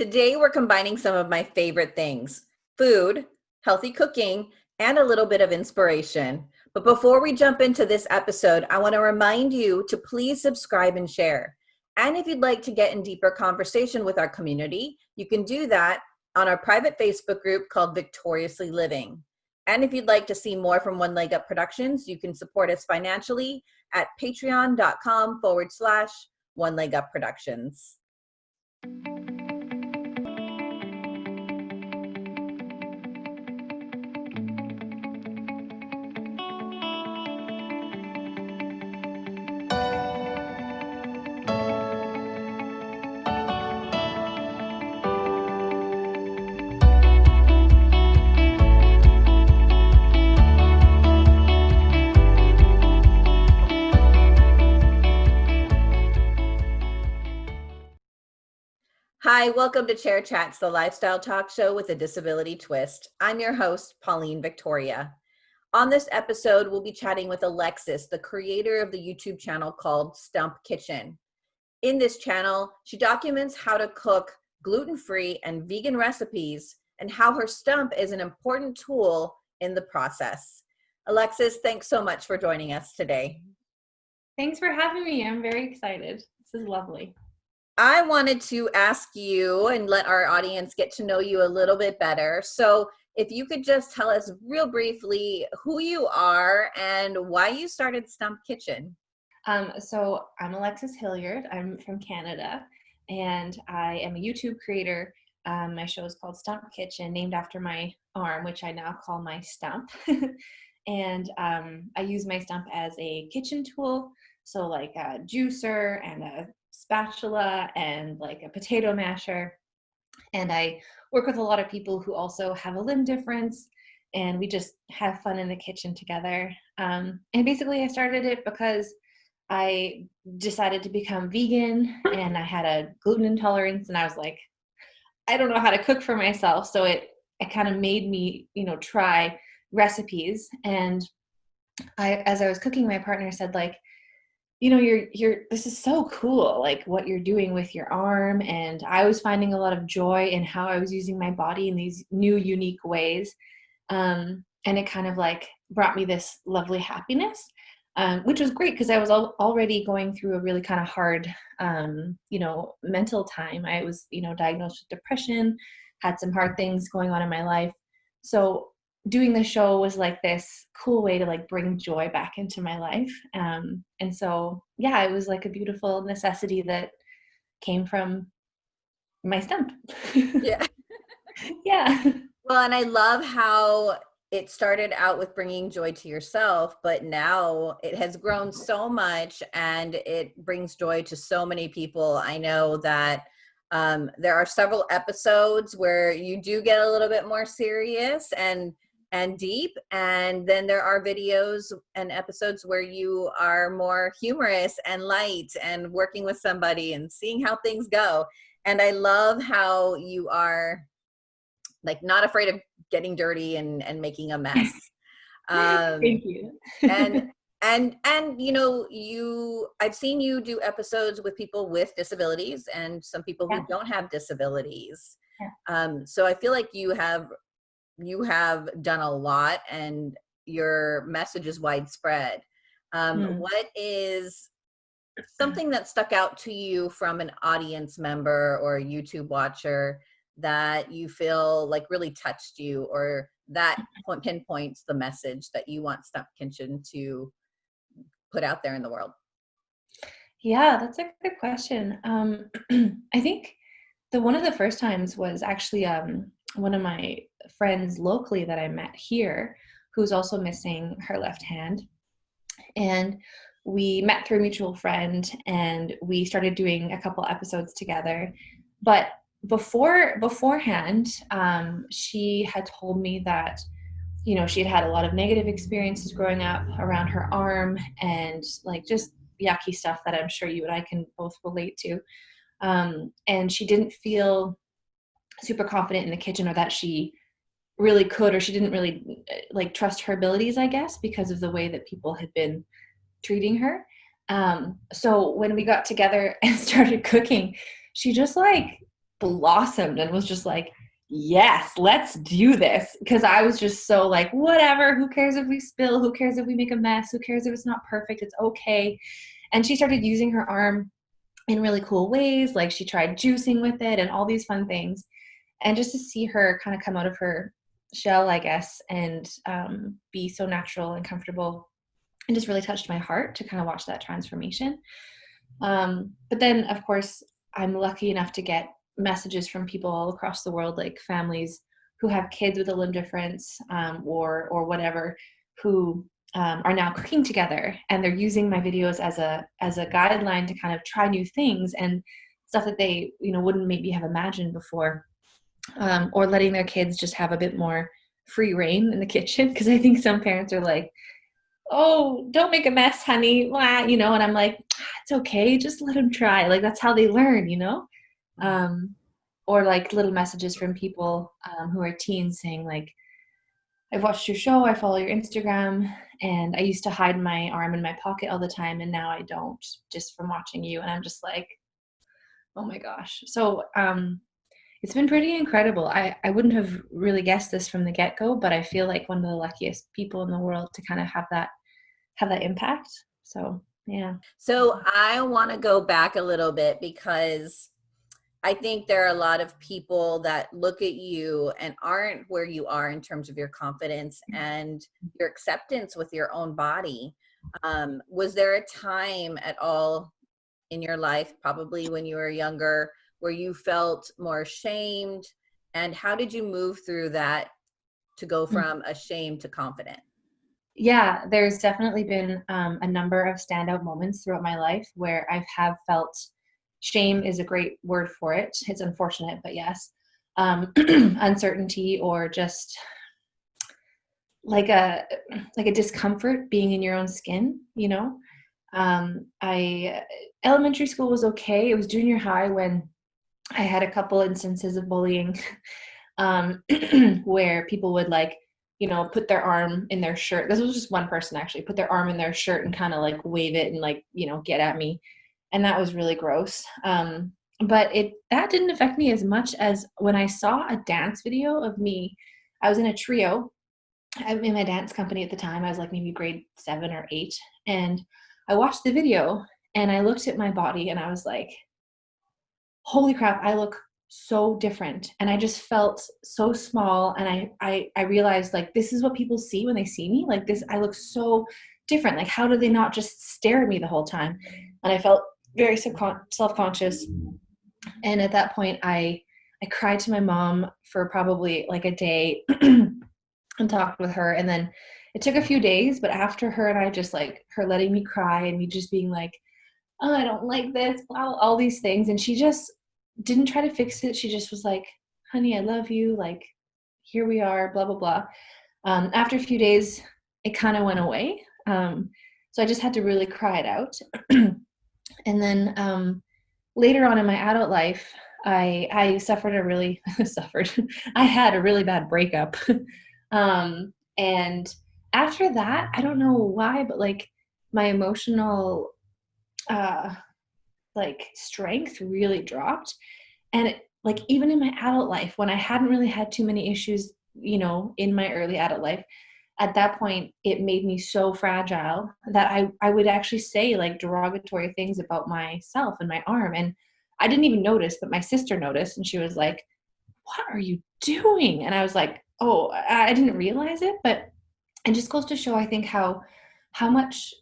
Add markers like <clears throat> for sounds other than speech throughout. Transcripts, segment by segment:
Today, we're combining some of my favorite things food, healthy cooking, and a little bit of inspiration. But before we jump into this episode, I want to remind you to please subscribe and share. And if you'd like to get in deeper conversation with our community, you can do that on our private Facebook group called Victoriously Living. And if you'd like to see more from One Leg Up Productions, you can support us financially at patreon.com forward slash One Leg Up Productions. Hi, welcome to Chair Chats, the lifestyle talk show with a disability twist. I'm your host, Pauline Victoria. On this episode, we'll be chatting with Alexis, the creator of the YouTube channel called Stump Kitchen. In this channel, she documents how to cook gluten-free and vegan recipes and how her stump is an important tool in the process. Alexis, thanks so much for joining us today. Thanks for having me. I'm very excited. This is lovely. I wanted to ask you and let our audience get to know you a little bit better. So if you could just tell us real briefly who you are and why you started Stump Kitchen. Um, so I'm Alexis Hillyard. I'm from Canada and I am a YouTube creator. Um, my show is called Stump Kitchen, named after my arm, which I now call my stump. <laughs> and um, I use my stump as a kitchen tool. So like a juicer and a spatula and like a potato masher. And I work with a lot of people who also have a limb difference and we just have fun in the kitchen together. Um, and basically I started it because I decided to become vegan and I had a gluten intolerance and I was like, I don't know how to cook for myself. So it, it kind of made me, you know, try recipes. And I, as I was cooking, my partner said like, you know you're you're this is so cool like what you're doing with your arm and i was finding a lot of joy in how i was using my body in these new unique ways um, and it kind of like brought me this lovely happiness um, which was great because i was al already going through a really kind of hard um, you know mental time. I was you know diagnosed with depression had some hard things going on in my life. So doing the show was like this cool way to like bring joy back into my life um, and so yeah it was like a beautiful necessity that came from my stump. Yeah. <laughs> Yeah. Well and i love how it started out with bringing joy to yourself but now it has grown so much and it brings joy to so many people. I know that um, there are several episodes where you do get a little bit more serious and and deep and then there are videos and episodes where you are more humorous and light and working with somebody and seeing how things go and i love how you are like not afraid of getting dirty and and making a mess <laughs> um thank you and <laughs> and and you know you i've seen you do episodes with people with disabilities and some people yeah. who don't have disabilities yeah. um so i feel like you have you have done a lot and your message is widespread. Um, mm. What is <clears throat> something that stuck out to you from an audience member or a YouTube watcher that you feel like really touched you or that pinpoints the message that you want Stump Kitchen to put out there in the world? Yeah, that's a good question. Um, <clears throat> I think the one of the first times was actually um, one of my friends locally that I met here who's also missing her left hand. And we met through a mutual friend and we started doing a couple episodes together. But before beforehand, um, she had told me that you know she had had a lot of negative experiences growing up around her arm and like just yucky stuff that I'm sure you and I can both relate to. Um, and she didn't feel super confident in the kitchen or that she really could or she didn't really like trust her abilities i guess because of the way that people had been treating her um, so when we got together <laughs> and started cooking she just like blossomed and was just like, yes, let's do this. Because I was just so like, whatever, who cares if we spill? Who cares if we make a mess? Who cares if it's not perfect? It's okay. And she started using her arm in really cool ways. Like she tried juicing with it and all these fun things. And just to see her kind of come out of her shell, I guess, and um, be so natural and comfortable and just really touched my heart to kind of watch that transformation. Um, but then, of course, I'm lucky enough to get messages from people all across the world, like families who have kids with a limb difference um, or or whatever, who um, are now cooking together, and they're using my videos as a as a guideline to kind of try new things and stuff that they you know wouldn't maybe have imagined before, um, or letting their kids just have a bit more free reign in the kitchen because I think some parents are like, oh, don't make a mess, honey, Blah, you know, and I'm like, ah, it's okay, just let them try. Like that's how they learn, you know. Um, or like little messages from people um, who are teens saying like, I've watched your show, I follow your Instagram, and I used to hide my arm in my pocket all the time, and now I don't, just from watching you. And I'm just like, oh my gosh. So um, it's been pretty incredible. I, I wouldn't have really guessed this from the get go, but I feel like one of the luckiest people in the world to kind of have that have that impact. So yeah. So I want to go back a little bit because I think there are a lot of people that look at you and aren't where you are in terms of your confidence and your acceptance with your own body. Um, was there a time at all in your life, probably when you were younger, where you felt more ashamed? And how did you move through that to go mm. from ashamed to confident? Yeah, there's definitely been um, a number of standout moments throughout my life where I have have felt shame is a great word for it. It's unfortunate, but yes, um, <clears throat> uncertainty or just like a like a discomfort being in your own skin. You know, um, I elementary school was okay. It was junior high when I had a couple instances of bullying <laughs> um, <clears throat> where people would like you know, put their arm in their shirt. This was just one person actually, put their arm in their shirt and kind of like wave it and like, you know, get at me. And that was really gross. Um, but it that didn't affect me as much as when I saw a dance video of me. I was in a trio. I'm in my dance company at the time. I was like maybe grade seven or eight. And I watched the video and I looked at my body and I was like, holy crap, I look so different. And i just felt so small. And I, I i realized like this is what people see when they see me. Like this i look so different. Like how do they not just stare at me the whole time? And i felt very self-conscious. And at that point i i cried to my mom for probably like a day <clears throat> and talked with her. And then it took a few days but after her and i just like her letting me cry and me just being like oh i don't like this all, all these things and she just didn't try to fix it. She just was like, honey, I love you. Like, here we are, blah, blah, blah. Um, after a few days, it kind of went away. Um, so I just had to really cry it out. <clears throat> and then um, later on in my adult life, I, I suffered a really, <laughs> suffered, I had a really bad breakup. <laughs> um, and after that, I don't know why, but like my emotional uh, like strength really dropped. And it, like even in my adult life when i hadn't really had too many issues you know in my early adult life at that point it made me so fragile that i i would actually say like derogatory things about myself and my arm. And i didn't even notice but my sister noticed. And she was like what are you doing? And i was like oh i didn't realize it. But it just goes to show i think how how much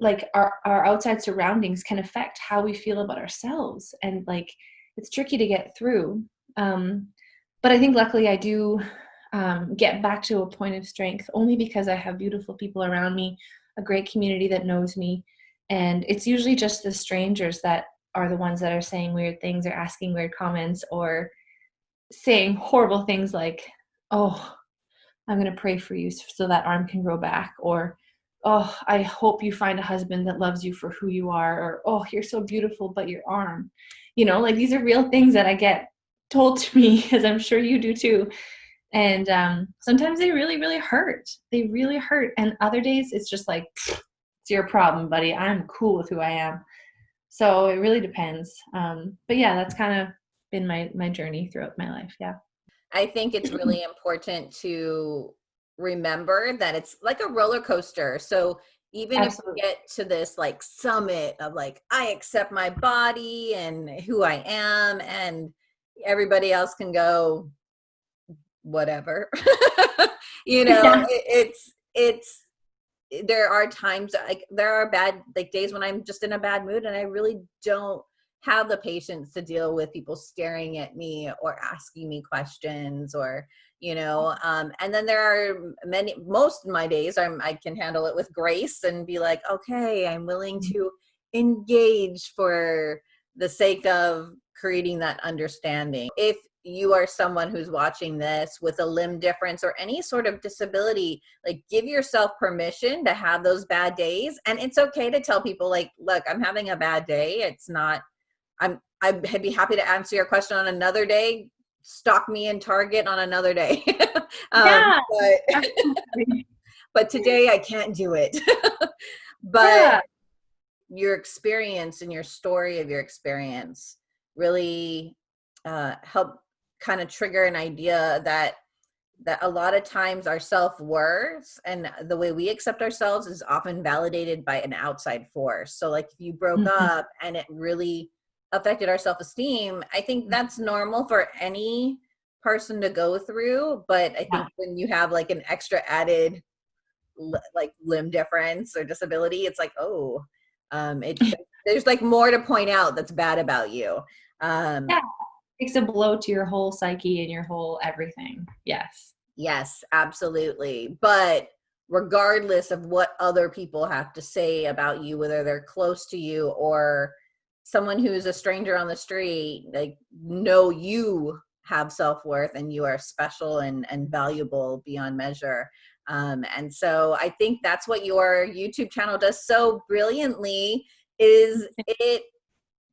like our, our outside surroundings can affect how we feel about ourselves and like it's tricky to get through. Um, but i think luckily i do um, get back to a point of strength only because i have beautiful people around me a great community that knows me and it's usually just the strangers that are the ones that are saying weird things or asking weird comments or saying horrible things like oh i'm going to pray for you so that arm can grow back or oh, I hope you find a husband that loves you for who you are, or oh, you're so beautiful, but your arm. You know, like these are real things that I get told to me, <laughs> as I'm sure you do too. And um, sometimes they really, really hurt. They really hurt. And other days it's just like, it's your problem, buddy. I'm cool with who I am. So it really depends. Um, but yeah, that's kind of been my my journey throughout my life. Yeah. I think it's <clears throat> really important to remember that it's like a roller coaster. So even Absolutely. if you get to this like summit of like I accept my body and who I am and everybody else can go whatever. <laughs> you know, Yeah. it, it's it's there are times like there are bad like days when I'm just in a bad mood and I really don't have the patience to deal with people staring at me or asking me questions or you know um and then there are many most of my days i'm i can handle it with grace and be like okay i'm willing to engage for the sake of creating that understanding. If you are someone who's watching this with a limb difference or any sort of disability like give yourself permission to have those bad days and it's okay to tell people like look i'm having a bad day it's not i'm i'd be happy to answer your question on another day stalk me in target on another day <laughs> um, Yeah. but <laughs> but today i can't do it <laughs> but Yeah. your experience and your story of your experience really uh, help kind of trigger an idea that that a lot of times our self-worth and the way we accept ourselves is often validated by an outside force so like if you broke Mhm. up and it really affected our self-esteem i think that's normal for any person to go through but i think Yeah. when you have like an extra added like limb difference or disability it's like oh um it <laughs> there's like more to point out that's bad about you um Yeah. Takes a blow to your whole psyche and your whole everything. Yes. yes absolutely but regardless of what other people have to say about you whether they're close to you or someone who's a stranger on the street like know you have self-worth and you are special and and valuable beyond measure. Um, and so i think that's what your youtube channel does so brilliantly is <laughs> it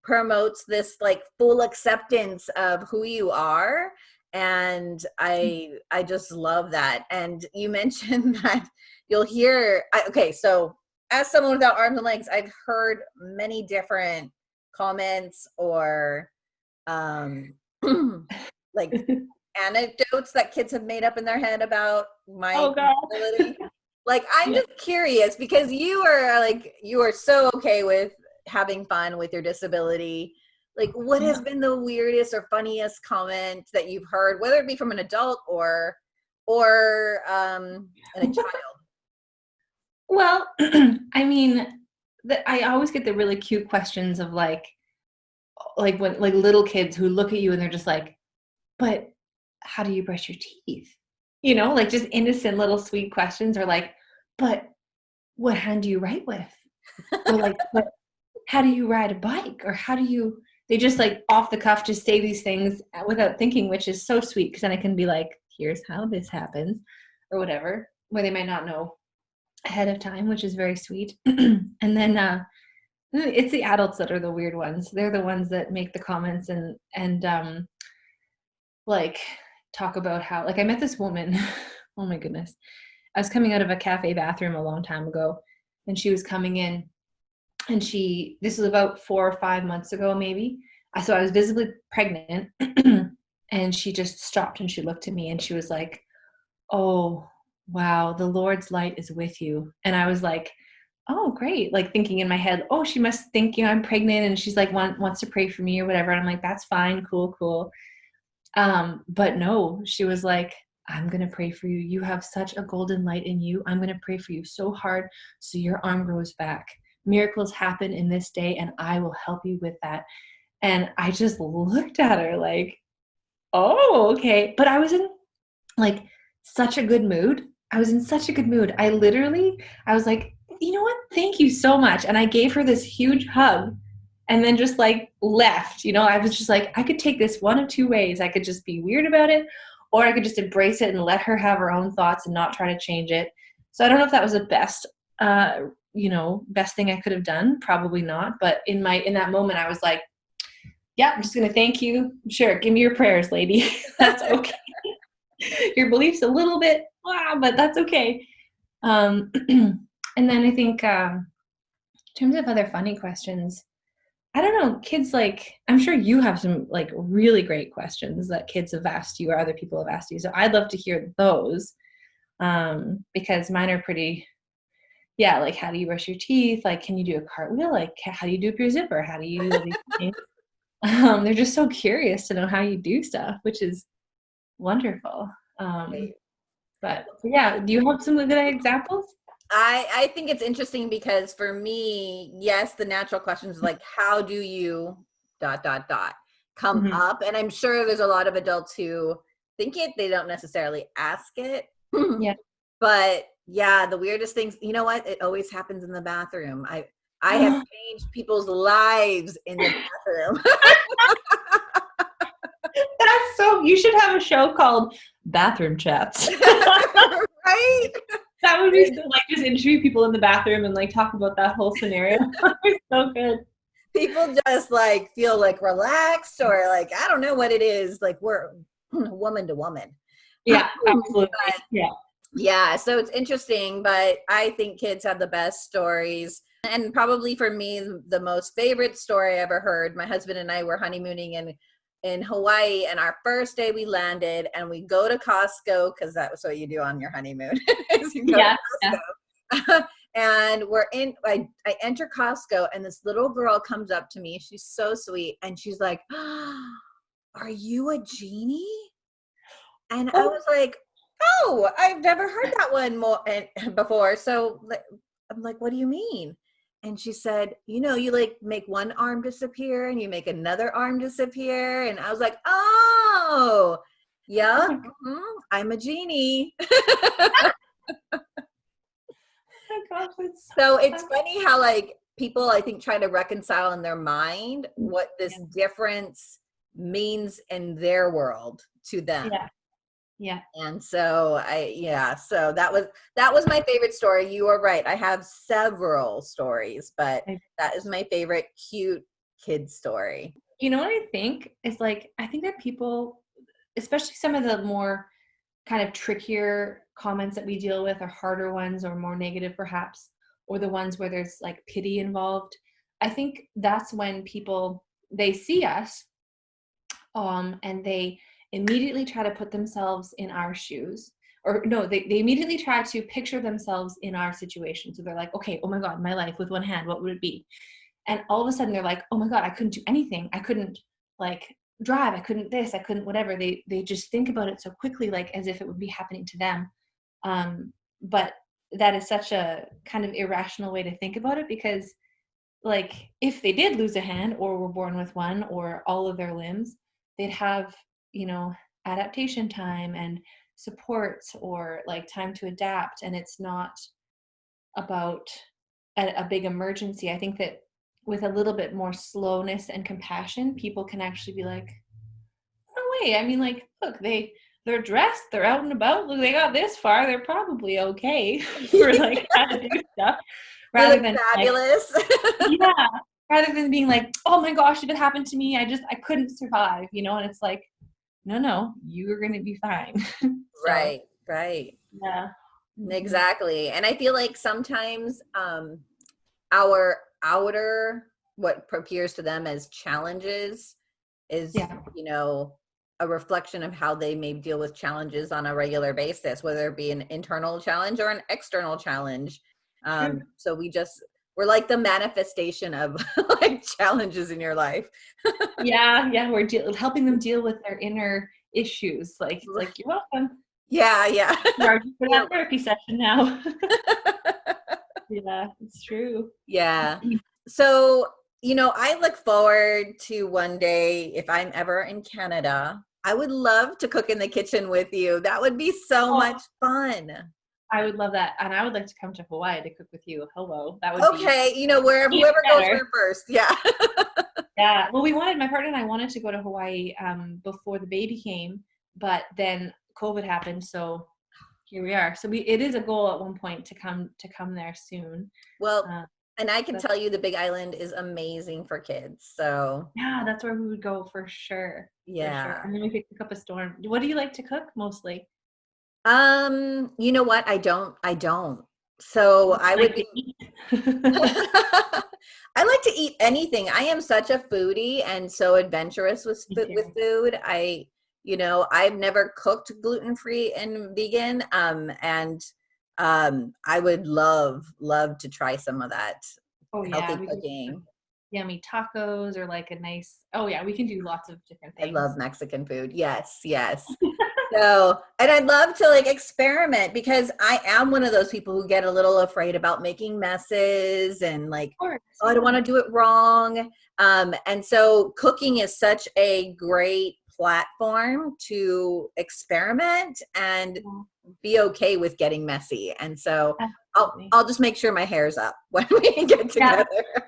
promotes this like full acceptance of who you are. And i i just love that. And you <laughs> mentioned that you'll hear I, okay so as someone without arms and legs i've heard many different comments or um <clears throat> like <laughs> anecdotes that kids have made up in their head about my Oh god. disability. like i'm Yeah. just curious because you are like you are so okay with having fun with your disability like what has been the weirdest or funniest comment that you've heard whether it be from an adult or or um a <laughs> child Well, <clears throat> I mean, the, I always get the really cute questions of like, like when like little kids who look at you and they're just like, "But how do you brush your teeth?" You know, like just innocent little sweet questions, or like, "But what hand do you write with?" Or like, <laughs> "But how do you ride a bike?" Or how do you? They just like off the cuff just say these things without thinking, which is so sweet because then I can be like, "Here's how this happens," or whatever, where they might not know ahead of time, which is very sweet. <clears throat> and then uh, it's the adults that are the weird ones. They're the ones that make the comments and and um, like talk about how like I met this woman. <laughs> oh my goodness, I was coming out of a cafe bathroom a long time ago, and she was coming in, and she this was about four or five months ago maybe. Uh, So I was visibly pregnant, <clears throat> and she just stopped and she looked at me and she was like, "Oh." Wow, the Lord's light is with you. And I was like, oh, great. Like thinking in my head, oh, she must think, you know, I'm pregnant and she's like, want, wants to pray for me or whatever. And I'm like, that's fine. Cool, cool. Um, but no, she was like, I'm going to pray for you. You have such a golden light in you. I'm going to pray for you so hard so your arm grows back. Miracles happen in this day and I will help you with that. And I just looked at her like, oh, okay. But I was in like such a good mood. I was in such a good mood. I literally, I was like, you know what? Thank you so much. And I gave her this huge hug and then just like left. You know, I was just like, I could take this one of two ways. I could just be weird about it, or I could just embrace it and let her have her own thoughts and not try to change it. So I don't know if that was the best, uh, you know, best thing I could have done. Probably not. But in my in that moment, I was like, yeah, I'm just gonna thank you. Sure, give me your prayers, lady. <laughs> That's okay. your beliefs a little bit, ah, but that's okay. Um, <clears throat> and then I think um, in terms of other funny questions, I don't know, kids like I'm sure you have some like really great questions that kids have asked you or other people have asked you. So I'd love to hear those. Um, because mine are pretty yeah, like how do you brush your teeth? Like can you do a cartwheel? Like how do you do up your zipper? How do you <laughs> um, they're just so curious to know how you do stuff, which is wonderful. Um, but yeah, do you have some good examples? I I think it's interesting because for me, yes, the natural questions like how do you dot dot dot come mm -hmm. up, and I'm sure there's a lot of adults who think it, they don't necessarily ask it. yeah. <laughs> But yeah, the weirdest things, you know what? It always happens in the bathroom. I I have <gasps> changed people's lives in the bathroom. <laughs> That's so you should have a show called Bathroom Chats. <laughs> right? that would be so, like just interview people in the bathroom and like talk about that whole scenario. <laughs> so good. People just like feel like relaxed or like I don't know what it is. Like we're <clears throat> woman to woman. Yeah, <laughs> absolutely. But, yeah. Yeah, so it's interesting, but I think kids have the best stories. And probably for me, the most favorite story I ever heard. My husband and I were honeymooning in in Hawaii and our first day we landed and we go to Costco because that was what you do on your honeymoon. <laughs> you yeah, yeah. <laughs> and we're in I, I enter Costco and this little girl comes up to me. She's so sweet and she's like, oh, <gasps> Are you a genie? And oh. I was like, Oh, I've never heard that one more eh, <laughs> before. So I'm like, what do you mean? And she said, you know, you like make one arm disappear and you make another arm disappear. And I was like, oh, yeah, mm -hmm, I'm a genie. <laughs> oh gosh, so it's funny how like people I think try to reconcile in their mind what this difference means in their world to them. Yeah yeah. And so i yeah so that was that was my favorite story. You are right i have several stories but that is my favorite cute kid story. You know what i think? Is like i think that people especially some of the more kind of trickier comments that we deal with are harder ones or more negative perhaps or the ones where there's like pity involved. I think that's when people they see us um and they immediately try to put themselves in our shoes or no, they, they immediately try to picture themselves in our situation. So they're like, okay, oh my God, my life with one hand, what would it be? And all of a sudden they're like, oh my God, I couldn't do anything. I couldn't like drive. I couldn't this, I couldn't whatever. They, they just think about it so quickly, like as if it would be happening to them. Um, but that is such a kind of irrational way to think about it because like if they did lose a hand or were born with one or all of their limbs, they'd have you know adaptation time and support or like time to adapt and it's not about a, a, big emergency. I think that with a little bit more slowness and compassion people can actually be like no way. I mean like look they they're dressed they're out and about look they got this far they're probably okay <laughs> for like how to do stuff rather than fabulous. Like, <laughs> yeah rather than being like oh my gosh if it happened to me i just i couldn't survive you know and it's like no, no, you're going to be fine. <laughs> so, right, right. Yeah. Exactly. And I feel like sometimes um, our outer, what appears to them as challenges is, yeah. you know, a reflection of how they may deal with challenges on a regular basis, whether it be an internal challenge or an external challenge. Um, so we just we're like the manifestation of <laughs> like challenges in your life. <laughs> Yeah yeah we're helping them deal with their inner issues like like you're welcome. Yeah yeah. For <laughs> that therapy session now. Yeah it's true. Yeah. Mm-hmm. So you know i look forward to one day if i'm ever in canada i would love to cook in the kitchen with you. That would be so oh. much fun I would love that, and I would like to come to Hawaii to cook with you. Hello, that would okay. you know, wherever whoever better. goes first, yeah. <laughs> yeah. Well, we wanted my partner and I wanted to go to Hawaii um, before the baby came, but then COVID happened, so here we are. So we it is a goal at one point to come to come there soon. Well. Uh, and I can tell you the Big Island is amazing for kids. So yeah, that's where we would go for sure. Yeah, for sure. and then we could cook up a storm. What do you like to cook mostly? Um, you know what? I don't, I don't. So I would Like be. <laughs> <laughs> I like to eat anything. I am such a foodie and so adventurous with with food. I, you know, I've never cooked gluten free and vegan, um, and um, I would love love to try some of that oh yeah, healthy do cooking. yummy tacos or like a nice. Oh yeah, we can do lots of different things. I love Mexican food. Yes, yes. <laughs> so, and I'd love to like experiment because I am one of those people who get a little afraid about making messes and like oh, I don't want to do it wrong. Um, and so cooking is such a great platform to experiment and be okay with getting messy. And so I'll, I'll just make sure my hair's up <laughs> when we get <laughs> Yeah. together.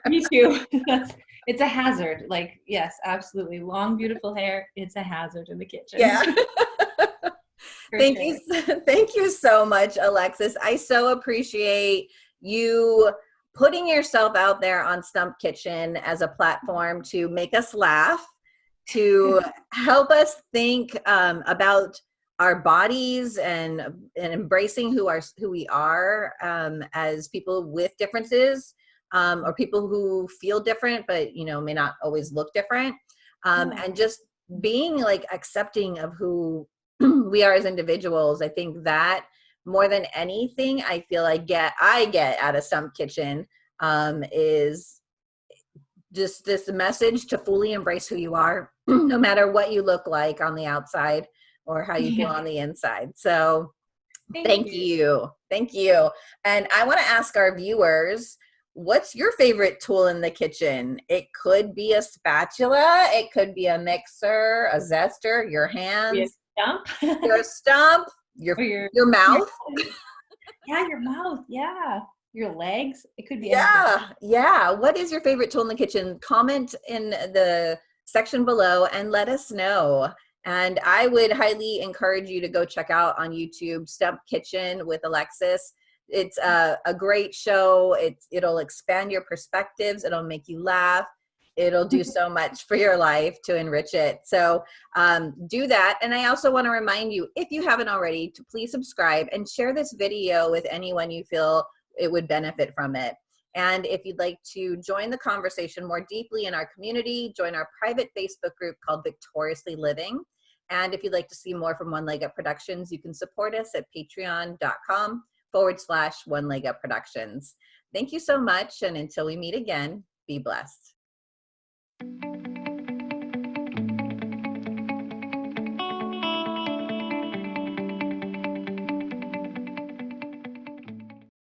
Me too. <laughs> It's a hazard. Like yes, absolutely. Long beautiful hair. It's a hazard in the kitchen. Yeah. For thank sure. you. <laughs> Thank you so much, Alexis. I so appreciate you putting yourself out there on Stump Kitchen as a platform to make us laugh, to <laughs> help us think um, about our bodies and and embracing who are who we are um, as people with differences um, or people who feel different but you know may not always look different um, Yeah. and just being like accepting of who <clears throat> we are as individuals. I think that more than anything i feel i get i get out of stump kitchen um, is just this message to fully embrace who you are <clears throat> no matter what you look like on the outside or how you feel on the inside. So thank you. thank you. And i want to ask our viewers what's your favorite tool in the kitchen? It could be a spatula it could be a mixer a zester your hands stump. your stump your your your mouth <laughs> yeah, your mouth. Yeah, your legs. It could be. anything. yeah yeah what is your favorite tool in the kitchen comment in the section below and let us know and i would highly encourage you to go check out on youtube stump kitchen with alexis it's a, a great show it's it'll expand your perspectives it'll make you laugh it'll do so much for your life to enrich it so um, do that and i also want to remind you if you haven't already to please subscribe and share this video with anyone you feel it would benefit from it. And if you'd like to join the conversation more deeply in our community, join our private Facebook group called Victoriously Living. And if you'd like to see more from One Leg Up Productions, you can support us at patreon.com forward slash One Leg Up Productions. Thank you so much. And until we meet again, be blessed. Thank you.